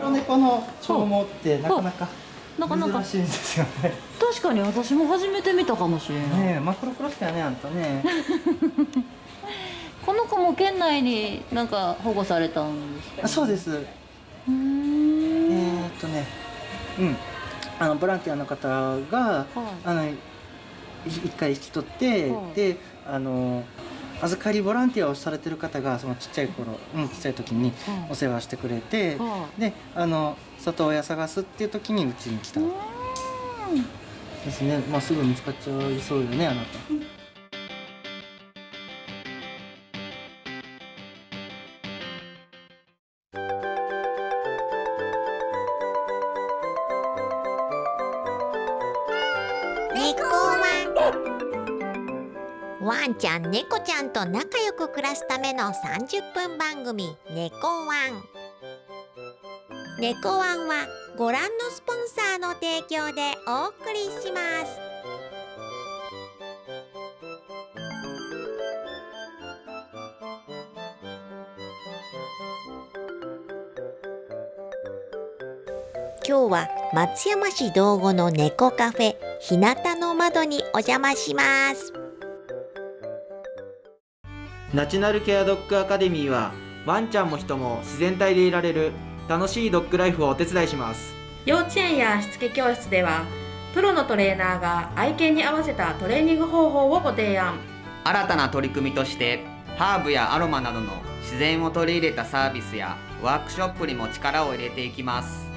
黒猫の長毛ってなかなかなかなか。珍しいですよね。確かに私も初めて見たかもしれない、ねえマクロクロスだよねあんたね。この子も県内になんか保護されたんですか？あそうです。うーん。えー、っとねうん。あのボランティアの方がはい。あのい一回引き取って、はい。であの預かりボランティアをされてる方がそのちっちゃい頃、うん、ちっちゃい時にはいお世話してくれて、はであの里親探すっていう時にうちに来た。ですね。まあすぐ見つかっちゃいそうよねあなたちゃん猫ちゃんと仲良く暮らすための30分番組「猫ワン」猫ワンはご覧のスポンサーの提供でお送りします。今日は松山市道後の猫カフェ日向の窓にお邪魔します。ナチュラルケアドッグアカデミーはワンちゃんも人も自然体でいられる楽しいドッグライフをお手伝いします。幼稚園やしつけ教室ではプロのトレーナーが愛犬に合わせたトレーニング方法をご提案。新たな取り組みとしてハーブやアロマなどの自然を取り入れたサービスやワークショップにも力を入れていきます。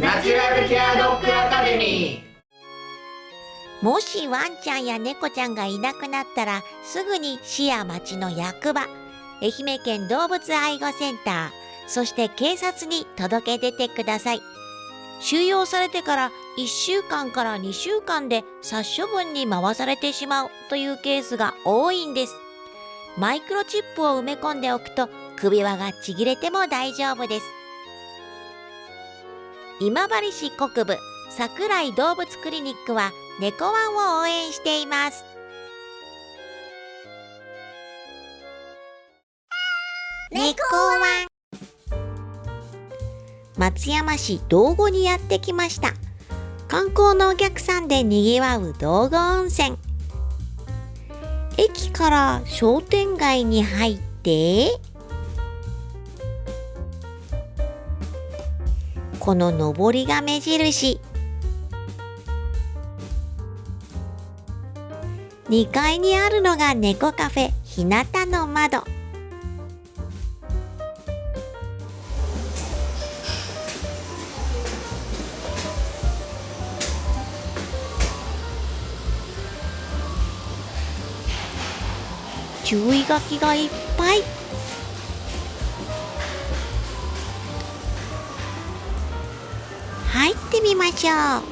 ナチュラルケアドッグアカデミーもしワンちゃんや猫ちゃんがいなくなったらすぐに市や町の役場愛媛県動物愛護センターそして警察に届け出てください。収容されてから1週間から2週間で殺処分に回されてしまうというケースが多いんです。マイクロチップを埋め込んでおくと首輪がちぎれても大丈夫です。今治市国部桜井動物クリニックは猫ワンを応援しています。猫ワン。松山市道後にやってきました。観光のお客さんでにぎわう道後温泉。駅から商店街に入ってこの上りが目印。2階にあるのが猫カフェ日向の窓。注意書きがいっぱい。入ってみましょう。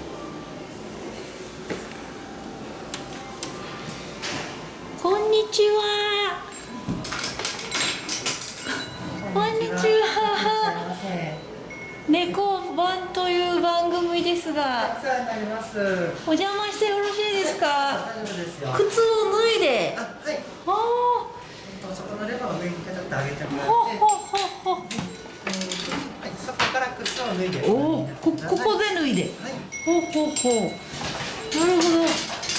お世話になります。お邪魔してよろしいですか？大丈夫ですよ。靴を脱いで。あはい。あそこのレバーの上にげてもらって。ほほほほはい、そこから靴を脱いで。おおこここで脱いで。はい。ほうほうほう。なるほど。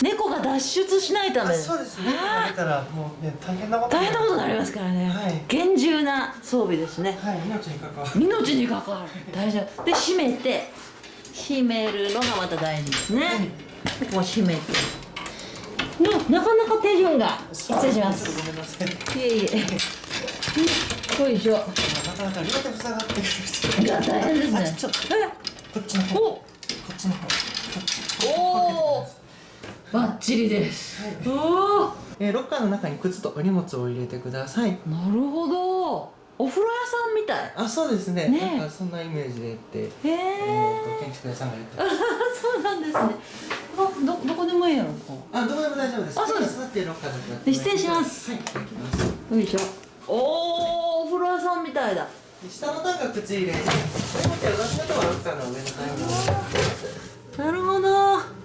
猫が脱出しないため。あそうですね。あ出たらもうね大変なこと大変なことになりますからね、はい。厳重な装備ですね。はい命に関わる。命に関わる。大事で閉めて閉めるのがまた大事ですね、でこう閉めて。のなかなか手順が失礼します。ごめんなさい。いえいえ。よいしょ。なかなか両手塞がってる人いや大変ですね。あちょっとえこっちの方。こおっちの方。おおバッチリです、おおえー、ロッカーの中に靴とお荷物を入れてください。なるほどお風呂屋さんみたい。あそうですね。ね。えなんかそんなイメージでって。へええーと建築屋さんがやって そうなんですね。あどどこでもいいやろこあどこでも大丈夫です。あそうです。座ってロッカーだけやって失礼します。はい行きますうよいしょ。おおお風呂屋さんみたいだ。下の段が靴入れ。なるほど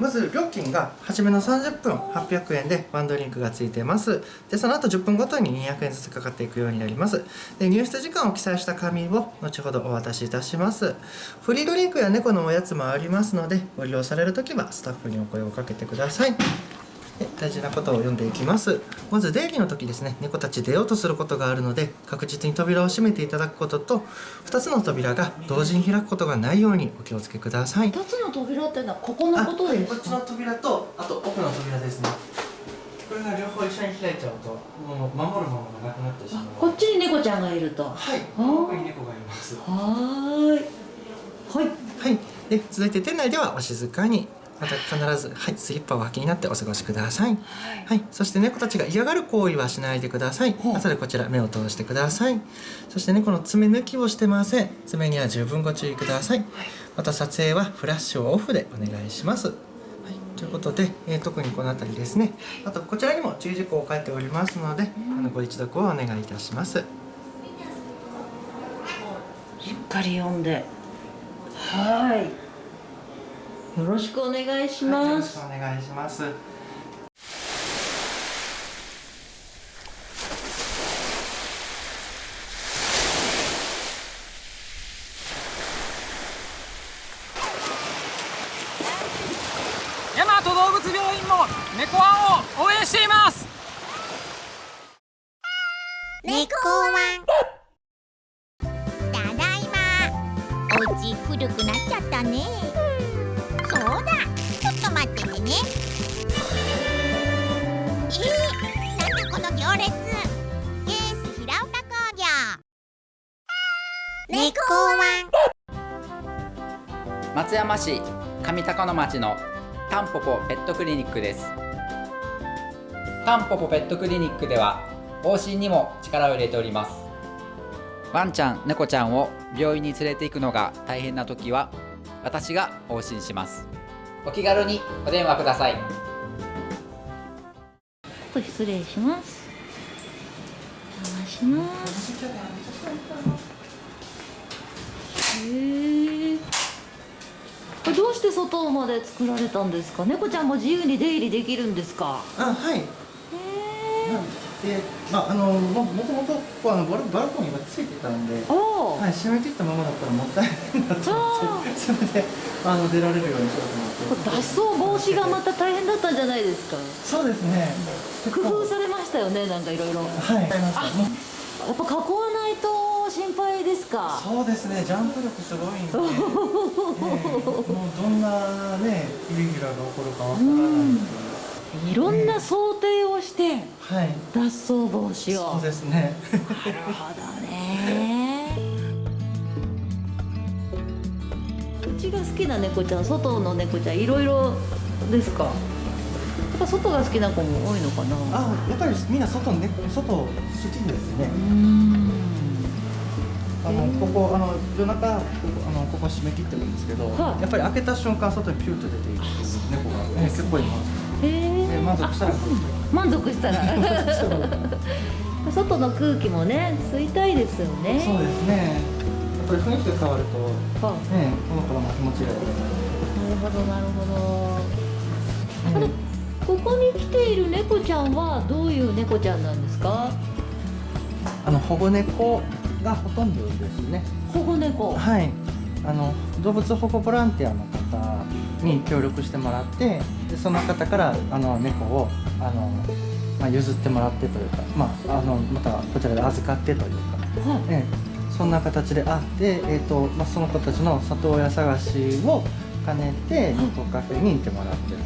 まず料金が初めの30分800円でワンドリンクがついてます。でその後10分ごとに200円ずつかかっていくようになります。で入室時間を記載した紙を後ほどお渡しいたします。フリードリンクや猫のおやつもありますのでご利用される時はスタッフにお声をかけてください。大事なことを読んでいきます。まず出入りの時ですね。猫たち出ようとすることがあるので確実に扉を閉めていただくことと2つの扉が同時に開くことがないようにお気をつけください。二つの扉っていうのはここのことですか？こっちの扉とあと奥の扉ですね。これが両方一緒に開いちゃうともう守るものがなくなってしまう。こっちに猫ちゃんがいると。ははい奥に猫がいます。ーい。はい。はい。で続いて店内ではお静かにまた必ず、はい、スリッパを履きになってお過ごしください、はい、そして猫たちが嫌がる行為はしないでください。後でこちら目を通してください。そして猫の爪抜きをしてません。爪には十分ご注意ください。また撮影はフラッシュをオフでお願いします。はい、ということで、えー特にこの辺りですね。あとこちらにも注意事項を書いておりますので、あのご一読をお願いいたします。しっかり読んで。はいよろしくお願いします、よろ、しくお願いします。ね。えー、なんだこの行列。ケース平岡工業。猫ワン。松山市上高野町のタンポポペットクリニックです。タンポポペットクリニックでは往診にも力を入れております。ワンちゃん猫ちゃんを病院に連れて行くのが大変な時は私が往診しますお気軽にお電話ください。失礼します。お邪魔します。へえこれどうして外まで作られたんですか猫ちゃんも自由に出入りできるんですか？あはいで、まあ、あのももともとここあのバルバルコニーがついてたんで、はい、閉めていったままだったらもったいないなと思あって それであの出られるようにしようと思って。脱走防止がまた大変だったんじゃないですか？そうですね。工夫されましたよねなんかいろいろ。やはい。ありました。もうっぱ囲わないと心配ですか？そうですね。ジャンプ力すごいんで、ええ。もうどんなねイレギュラーが起こるかわからないんでいろんな想定をしてはい。脱走防止を。そうですね。なるほどね。うちが好きな猫ちゃん外の猫ちゃんいろいろですか？やっぱ外が好きな子も多いのかな？あやっぱりみんな外ね外好きですねあのここあの夜中ここあのここ締め切ってるんですけど、はいやっぱり開けた瞬間外にピューと出ていく猫が、ね、結構います。へえで満足したら満足したら。外の空気もね吸いたいですよね。そうですね。やっぱり雰囲気が変わるとはねこの子も気持ちがいい。なる。ほどなるほど。あれここに来ている猫ちゃんはどういう猫ちゃんなんですか？あの保護猫がほとんどですね。保護猫。はい。あの動物保護ボランティアの方に協力してもらって、でその方からあの猫をあのまあ譲ってもらってというか、まああのまたこちらで預かってというか。はええ。そんな形であって、えーとまあ、その子たちの里親探しを兼ねて猫カフェにいてもらってる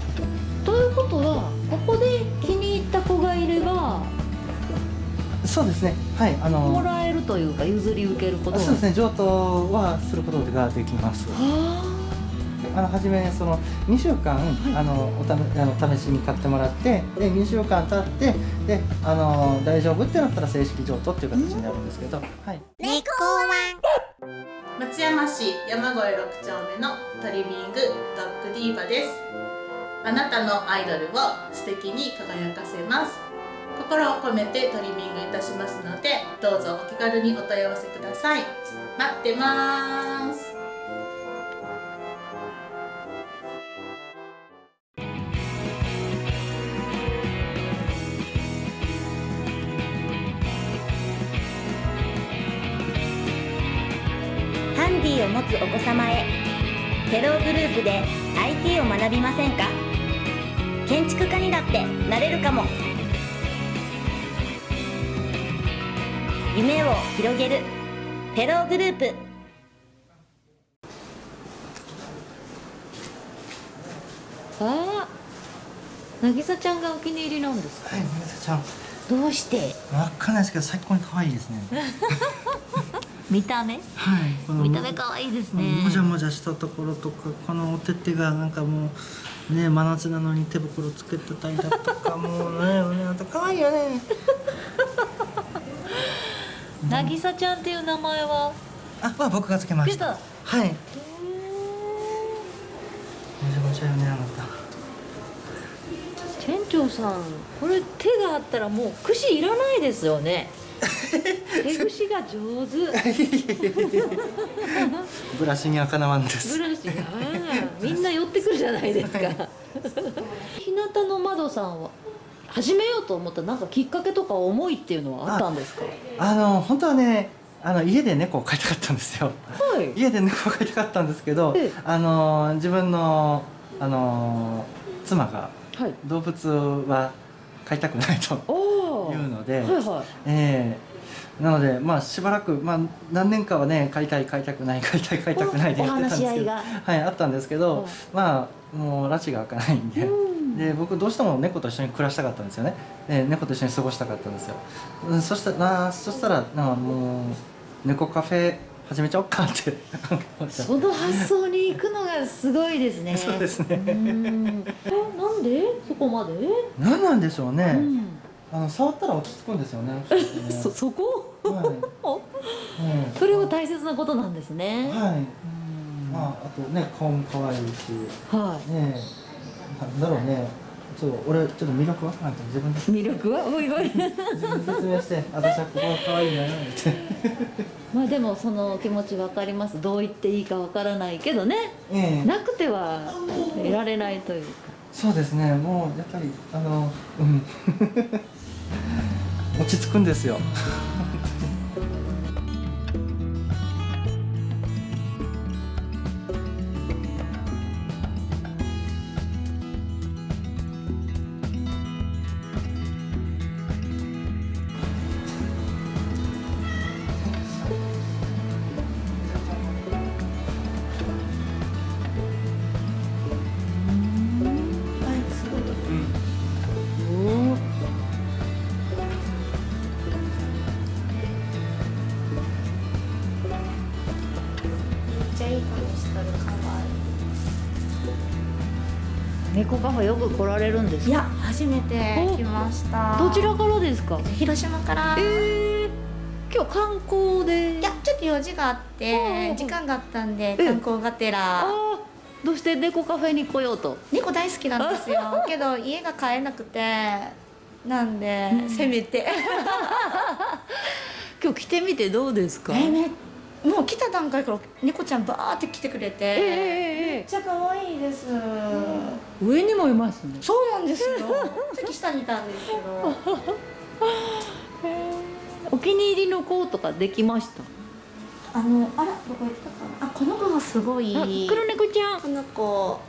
と。いうことはここで気に入った子がいればそうですね。はいあものらえるというか譲り受けることが。そうですね。譲渡はすることができます。はあの初めその2週間、あのおためあの試しに買ってもらってで2週間経ってであの大丈夫ってなったら正式譲渡っていう形になるんですけど、はい。猫ワン。松山市山越6丁目のトリミングドッグディーバです。あなたのアイドルを素敵に輝かせます。心を込めてトリミングいたしますのでどうぞお気軽にお問い合わせください。待ってますつお子様へ。フェローグループで IT を学びませんか？建築家にだってなれるかも。夢を広げる。フェローグループ。ああ渚ちゃんがお気に入りなんですか？はい渚ちゃん。どうして？わかんないですけど最高に可愛いですね 見た目？はい。この見た目可愛いですね。もじゃもじゃしたところとかこのお手手がなんかもうね真夏なのに手袋つけてたりだとかもうね ねあと可愛いよね。渚ちゃんっていう名前は？あまあ僕がつけました。つはい。もじゃもじゃよねあなた。店長さんこれ手があったらもう串いらないですよね手串が上手。ブラシにはかなわんです。ブラシがみんな寄ってくるじゃないですか。日向の窓さんは始めようと思ったなんかきっかけとか思いっていうのはあったんですか？あの本当はねあの家で猫を飼いたかったんですよ。はい。家で猫を飼いたかったんですけどええ。あの自分のあの妻がはい。動物は飼いたくないと。おいうので、はいはい。ええ。なのでまあしばらくまあ何年かはね飼いたい飼いたくない飼いたい飼いたくないでおやってたんですけどはいあったんですけど、はい。まあもう拉致が開かないんで、うん。で僕どうしても猫と一緒に暮らしたかったんですよね。で猫と一緒に過ごしたかったんですよ、うん、そしたらそしたらなもう猫カフェ始めちゃおうかって。その発想に行くのがすごいですね。そうですね。うん。えなんで？そこまで、何なんでしょうね、うんあの触ったら落ち着くんですよね。ね。そそこ？はい、う んそれは大切なことなんですね。はい。うん。まあ、あとね顔も可愛いし。はねえ。なんだろうね。ちょっと俺ちょっと魅力は？なんか自分で。い魅力は？おいおい。自分で説明して 私はここが可愛いなってまあでもその気持ちわかります。どう言っていいかわからないけどね。ええ。なくてはいられないというかそうですね。もうやっぱりあのうん。落ち着くんですよ。猫カフェよく来られるんですか？いや初めて来ました。どちらからですか？広島から。えー、今日観光で。いやちょっと用事があっうんてうん時間があったんでえ観光がてあらーどうして猫カフェに来ようと？猫大好きなんですよ。けど家が買えなくてなんで、せめて。今日来てみてどうですか？えめもう来た段階から猫ちゃんバーって来てくれて、ええええめっちゃ可愛いです、上にもいますね。そうなんですよ。さっき下にいたんですけど お気に入りの子とかできました？あのあらどこ行ったかな？あこの子がすごい。あ黒猫ちゃん。この子。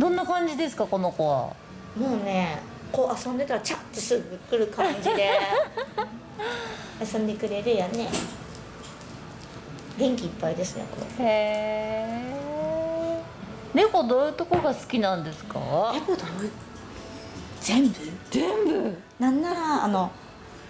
どんな感じですかこの子は？もうねこう遊んでたらチャッてすぐ来る感じで。遊んでくれるよね元気いっぱいですねこれ。へえ猫どういうとこが好きなんですか？猫どう？全部？全部？なんならあの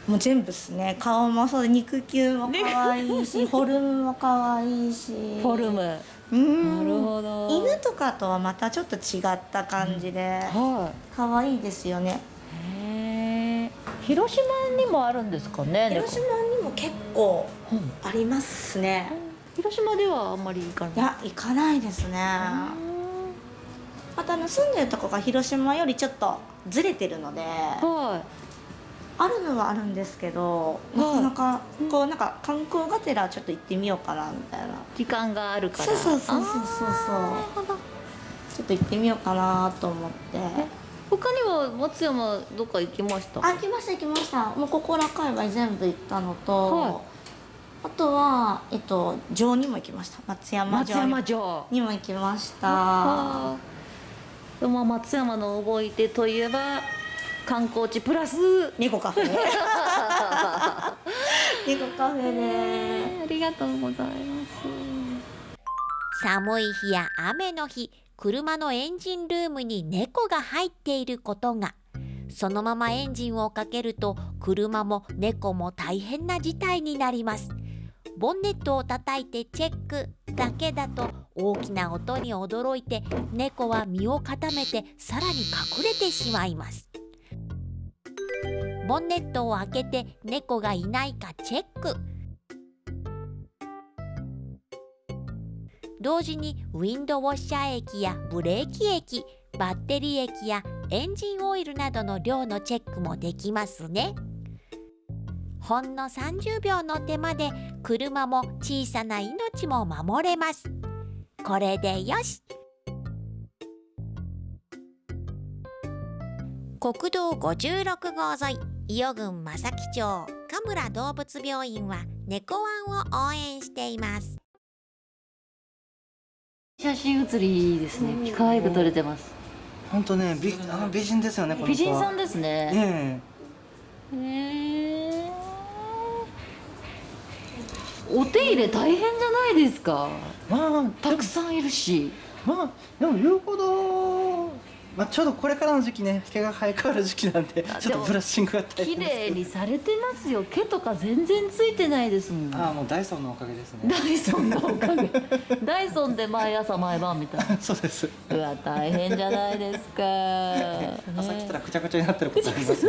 もう全部ですね。顔もそうで肉球も可愛いし フォルムも可愛いし。フォルム。なうん。るほど。犬とかとはまたちょっと違った感じでは可愛いですよね。いへえ広島にもあるんですかね猫？広島結構うんありますね。広島ではあんまり行かない。いや行かないですね。またあの住んでるとこが広島よりちょっとずれてるのではあるのはあるんですけどなかなかこうなんか観光がてらちょっと行ってみようかなみたいな。い時間があるから。そうそうそうそうそうそう。ちょっと行ってみようかなと思って他には松山どっか行きました？あ行きました行きました。もうここら界隈全部行ったのと、はい。ああとはえっと城にも行きました。松山松城山城。にも行きました。あでもまあ松山の動いてといえば観光地プラス。猫カフェ。猫カフェで。ありがとうございます。寒い日や雨の日車のエンジンルームに猫が入っていることが。そのままエンジンをかけると車も猫も大変な事態になります。ボンネットを叩いてチェックだけだと大きな音に驚いて猫は身を固めてさらに隠れてしまいます。ボンネットを開けて猫がいないかチェック。同時にウィンドウォッシャー液やブレーキ液バッテリー液やエンジンオイルなどの量のチェックもできますね。ほんの30秒の手間で車も小さな命も守れます。これでよし。国道56号沿い伊予郡正木町神村動物病院は猫ワンを応援しています。写真写りですね。可愛く撮れてます。本当ね美あの美人ですよね美人さんですね。えへえお手入れ大変じゃないですか。えまあたくさんいるし。まあでも言うほど、まあ、ちょうどこれからの時期ね毛が生え変わる時期なんであちょっとブラッシングが大綺変です麗にされてますよ。毛とか全然ついてないですもん。ああもうダイソンのおかげですね。ダイソンのおかげ。ダイソンで毎朝毎晩みたいなそうです。うわ大変じゃないですか、朝来たらねくちゃくちゃになってることあります。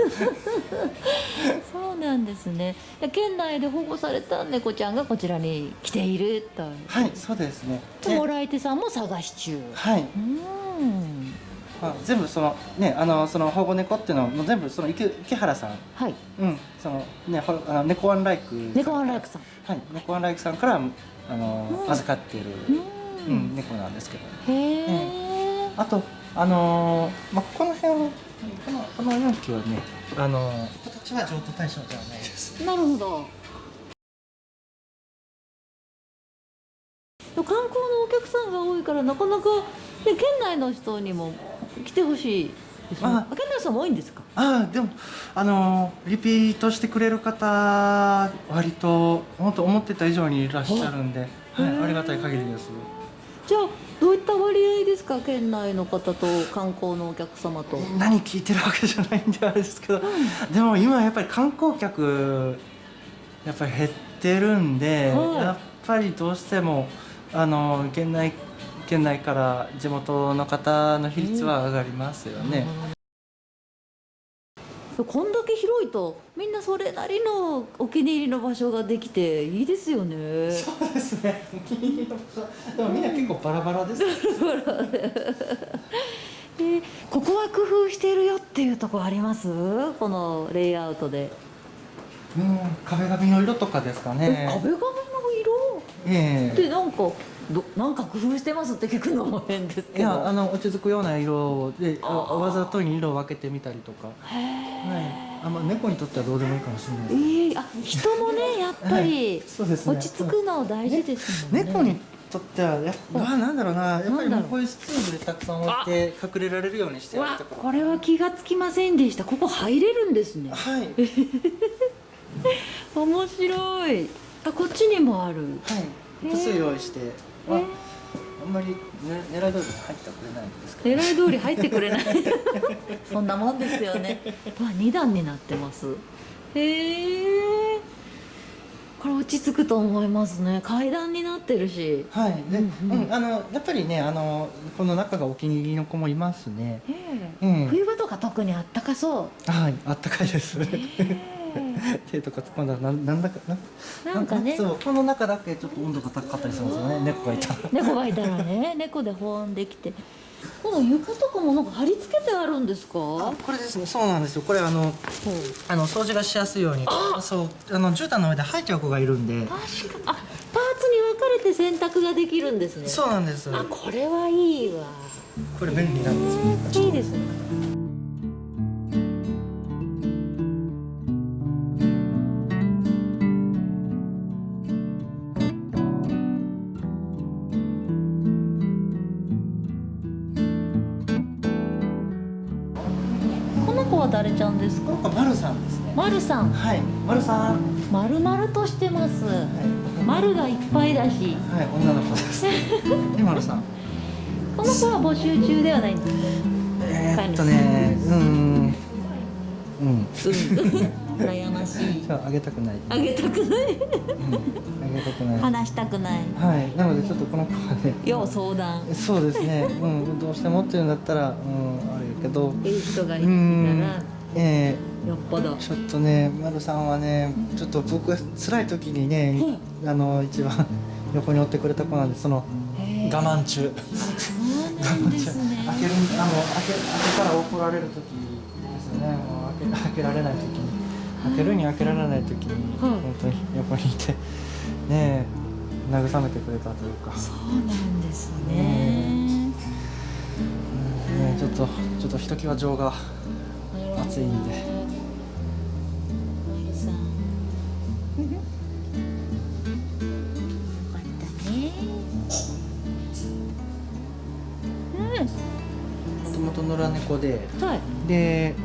そうなんですね。県内で保護された猫ちゃんがこちらに来ているとはいそう。ですねでもらい手さんも探し中はい、うんまあ、全部そのねあのその保護猫っていうのはもう全部その池池原さん。はい。うん。そのねほあの猫ワンライク猫ワンライクさん。はい。猫ワンライクさんからあの、うん。預かっている、ううんん、猫なんですけど。へえ、あとあのーまあこの辺このこの4機はねあのー形は譲渡対象ではないです。なるほど。観光のお客さんが多いからなかなか、ね、県内の人にも来てほしいああ、県内の人も多いんですか？ああでもあのーリピートしてくれる方割と本当思ってた以上にいらっしゃるんで、はい、ありがたい限りです。じゃあどういった割合ですか？県内の方と観光のお客様と。何聞いてるわけじゃないんであれですけど、でも今やっぱり観光客やっぱり減ってるんで、はい。やっぱりどうしてもあの県内県内から地元の方の比率は上がりますよね。こんだけ広いとみんなそれなりのお気に入りの場所ができていいですよねそうですね。でもみんな結構バラバラです。えーここは工夫しているよっていうところあります？このレイアウトで、うん、壁紙の色とかですかえね。壁紙の色？えってなんかどなんか工夫してますって聞くのも変ですえいけど。やあの落ち着くような色であわざとに色を分けてみたりとか。はい。あまあ猫にとってはどうでもいいかもしれないえです。ー、あ人もねやっぱりそうですね。落ち着くの大事ですもんね。猫にとってはやっぱ、まあ、なんだろうな。やっぱりこういうスツールでたくさん置いて隠れられるようにしてうわやるとか。これは気がつきませんでした。ここ入れるんですね。はい、はい、面白い。あこっちにもある。複数用意して、まあえー。あんまり、ね、狙い通りに入ってはくれないんですけど。狙い通り入ってくれない。そんなもんですよね。うわ二段になってます。へえこれ落ち着くと思いますね。階段になってるし。はい。で、ううん。んあのやっぱりねあのこの中がお気に入りの子もいますね。ええ。うん。冬場とか特にあったかそう。はいあったかいです。へえ 手とか突っ込んだらなんなんだかななんかね。そうこの中だけちょっと温度が高かったりするんですよね猫がいたら。猫がいたらね。猫で保温できて。この床とかもなんか貼り付けてあるんですか？これですね。そうなんですよ。これあのあの掃除がしやすいように。そう。あの絨毯の上で吐いちゃう子がいるんで。確かあパーツに分かれて洗濯ができるんですね。そうなんです。あこれはいいわ。これ便利なんですよ。いいですね誰ちゃんですか？この子丸さんですね。丸さん？はい丸さん。丸々としてます。はい。丸がいっぱいだし。はい女の子です。で丸さん。この子は募集中ではないんです。えーっとねうーん。うん。うん。悩ましい。じゃああげたくない。あげたくない？うん。あげたくない。話したくない。はい。なのでちょっとこの子はね。要相談。そうですね。うん。どうしてもっていうんだったらうんあれやけどいい人がいるうんからえよっぽどー、ちょっとね丸さんはねちょっと僕が辛い時にね、あの一番横に追ってくれた子なんでその我慢中。そうなんですね。開けるあの開け開けたら怒られる時ですよね。もう開け開けられない時に。開けるに開けられない時に、はい。本当に横にいてねえ慰めてくれたというか、そうなんですねねえちょっとちょっとひときわ情が熱いんで。もともと野良猫で。うんはい。で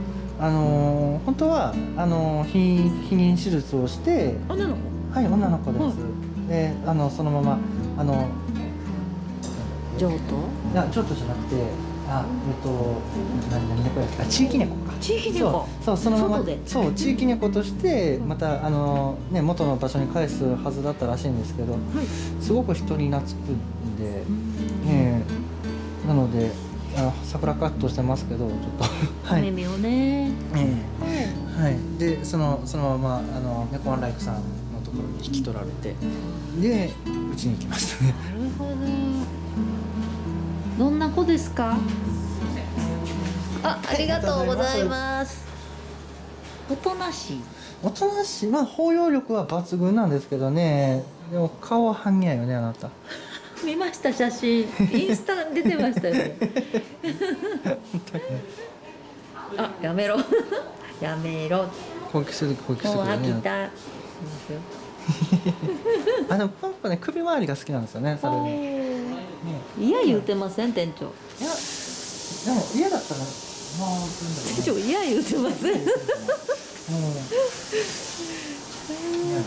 あのー本当はあのー避避妊手術をして。女の子？はい女の子です、であのそのままあの譲渡？いやちょっとじゃなくてあえっと何何猫やっ地域猫か。地域猫。そう。そのままそう地域猫としてまたあのね元の場所に返すはずだったらしいんですけど、すごく人に懐くんで、ええなのであの桜カットしてますけどちょっと。はい、をね。えはい。でそのそのままあの猫ワンライフさんのところに引き取られてでうちに行きましたね。なるほどどんな子ですか？あありがとうございます。おとなしい？おとなしい。まあ包容力は抜群なんですけどね。でも顔は半身やよねあなた。見ました写真。インスタ出てましたよね。あやめろ。やめろ。攻撃する攻撃するもう飽きた あでもこの子ね首周りが好きなんですよねそれね。や言うてません店長。いやでも嫌だったらまあ店長いや言うてませんうん。嫌だね。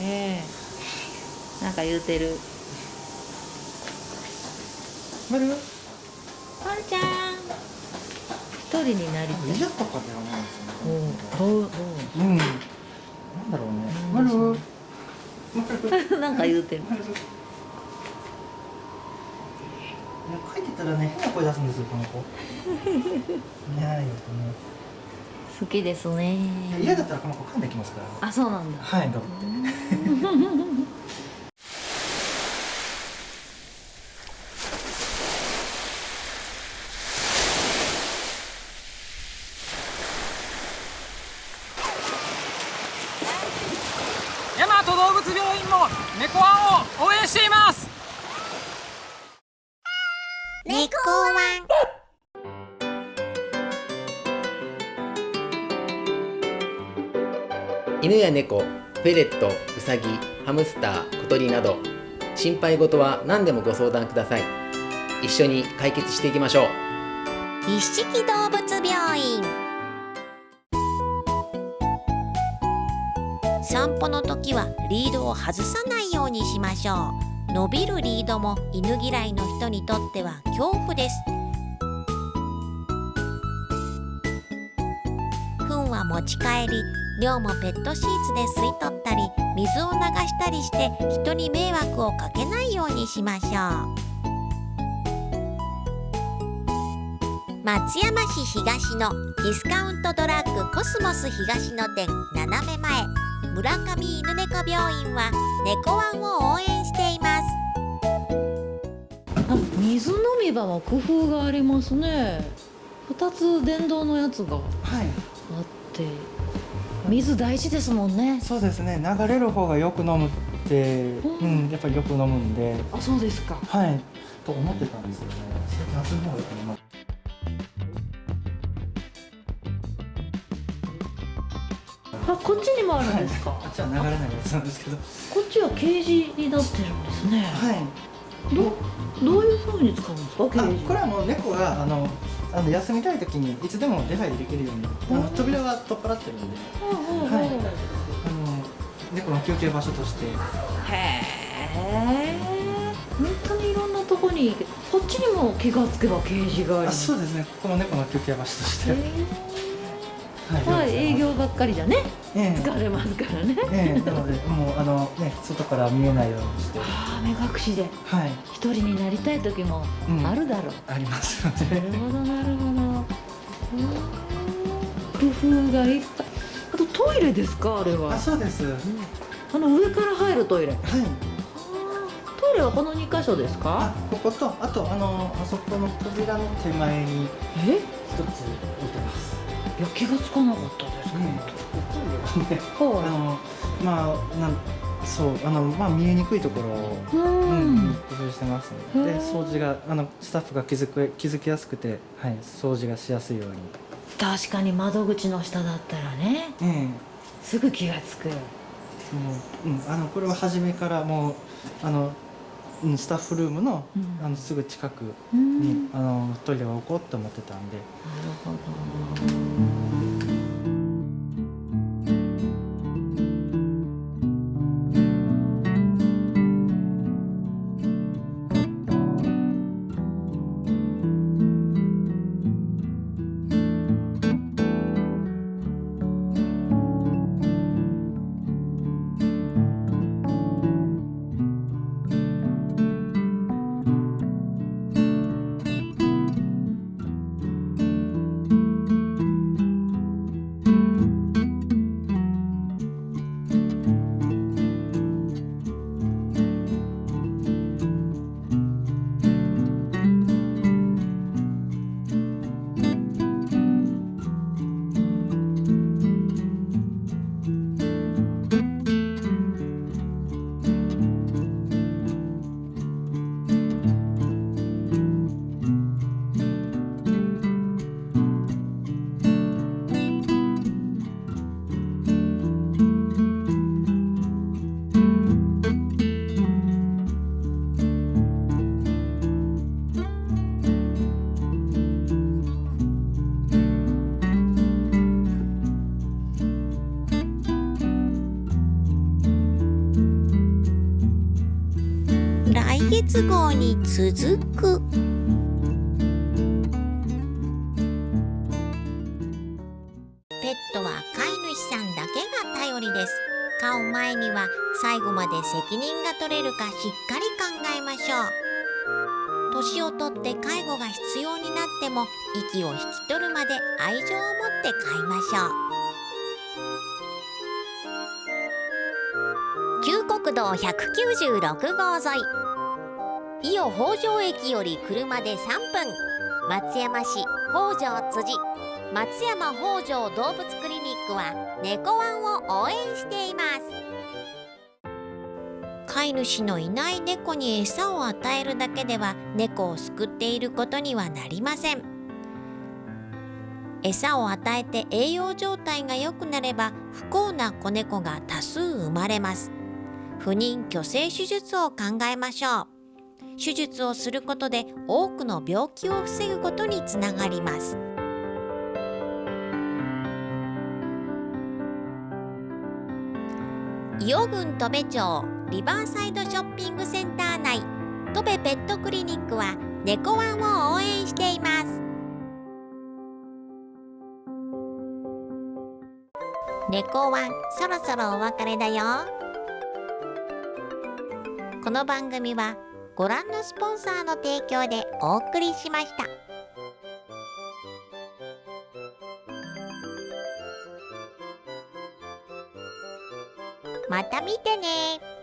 嫌ね。なんか言うてる。まるワンちゃん。一人になりたい。嫌とかではないですよねおううん。なんだろうね。なんか言うてる。書いてたらね変な声出すんですよこの子。いやいやね好きですね。嫌だったらこの子噛んできますから。あそうなんだ。はいガブって 犬や猫フェレットウサギハムスター小鳥など心配事は何でもご相談ください。一緒に解決していきましょう。一色動物病院。散歩の時はリードを外さないようにしましょう。伸びるリードも犬嫌いの人にとっては恐怖です。糞は持ち帰り尿もペットシーツで吸い取ったり水を流したりして人に迷惑をかけないようにしましょう。松山市東のディスカウントドラッグコスモス東の店斜め前。村上犬猫病院は猫ワンを応援しています。あ水飲み場も工夫がありますね。二つ電動のやつがはい。あって水大事ですもんね。そうですね。流れる方がよく飲むってうん。やっぱりよく飲むんで。あそうですか。はい。と思ってたんですよね。最近夏の方がよく飲むあこっちにもあるんですか、あっちは流れないやつなんですけど。こっちはケージになってるんですね。はいどどういう風に使うんですか？これはもう猫があのあの休みたい時にいつでも出入りできるようにあの扉は取っ払ってるんで、はい、あの猫の休憩場所として。へえ本当にいろんなとこにこっちにも気がつけばケージがありそうですね。ここも猫の休憩場所として、はいはい、営業ばっかりじゃね、ええ。疲れますからね、ええなのでもうあのね外から見えないようにして。ああ目隠しで。はい。一人になりたい時もうん。あるだろう、ありますのでなるほどなるほど。うん。工夫がいっぱい。あとトイレですかあれは。あそうです、あの上から入るトイレ。はい。トイレはこの2箇所ですか？あこことあとあのあそこの扉の手前にえ？一つ置いてますいや気がつかなかったですねけど、あのまあなんそうあのまあ見えにくいところをううんん工夫してますので掃除があのスタッフが気づく気づきやすくてはい掃除がしやすいように。確かに窓口の下だったらね。ええ。すぐ気がつく。もううんあのこれは初めからもうあのうんスタッフルームの,、うん。あのすぐ近くうにん。あのトイレを置こうと思ってたんで。なるほどに続く。ペットは飼い主さんだけが頼りです。飼う前には最後まで責任が取れるかしっかり考えましょう。年をとって介護が必要になっても息を引き取るまで愛情を持って飼いましょう。旧国道196号沿い。伊予北条駅より車で3分。松山市北条辻。松山北条動物クリニックは猫ワンを応援しています。飼い主のいない猫に餌を与えるだけでは猫を救っていることにはなりません。餌を与えて栄養状態が良くなれば不幸な子猫が多数生まれます。不妊去勢手術を考えましょう。手術をすることで多くの病気を防ぐことにつながります。伊予郡戸部町リバーサイドショッピングセンター内戸部ペットクリニックは猫ワンを応援しています。猫ワンそろそろお別れだよ。この番組はご覧のスポンサーの提供でお送りしました。また見てね「